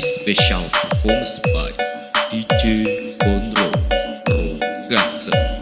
Special performance by DJ Conro Rogaza.